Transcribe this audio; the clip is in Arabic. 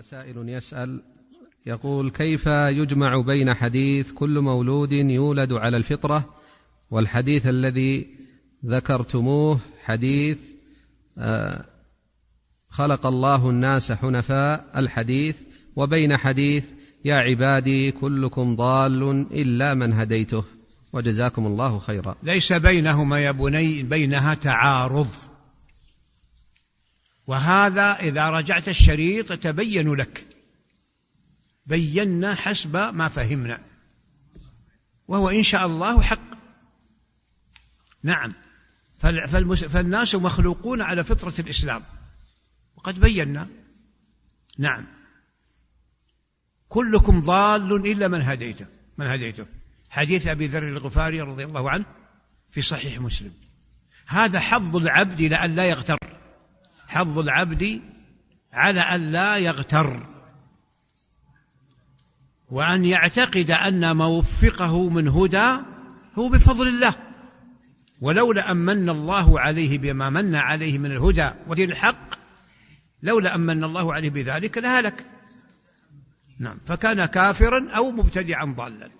سائل يسأل يقول كيف يجمع بين حديث كل مولود يولد على الفطرة والحديث الذي ذكرتموه حديث آه، خلق الله الناس حنفاء الحديث وبين حديث يا عبادي كلكم ضال إلا من هديته وجزاكم الله خيرا. ليس بينهما يا بني بينها تعارض. وهذا إذا رجعت الشريط يتبين لك. بينا حسب ما فهمنا. وهو إن شاء الله حق. نعم. فالناس مخلوقون على فطرة الإسلام. وقد بينا. نعم. كلكم ضال إلا من هديته. من هديته. حديث أبي ذر الغفاري رضي الله عنه في صحيح مسلم. هذا حظ العبد لأن لا يغتر. حظ العبد على أن لا يغتر وأن يعتقد أن ما وفقه من هدى هو بفضل الله. ولولا أن من الله عليه بما من عليه من الهدى ودين الحق لولا أن من الله عليه بذلك لهلك. نعم فكان كافرا أو مبتدعا ضالا.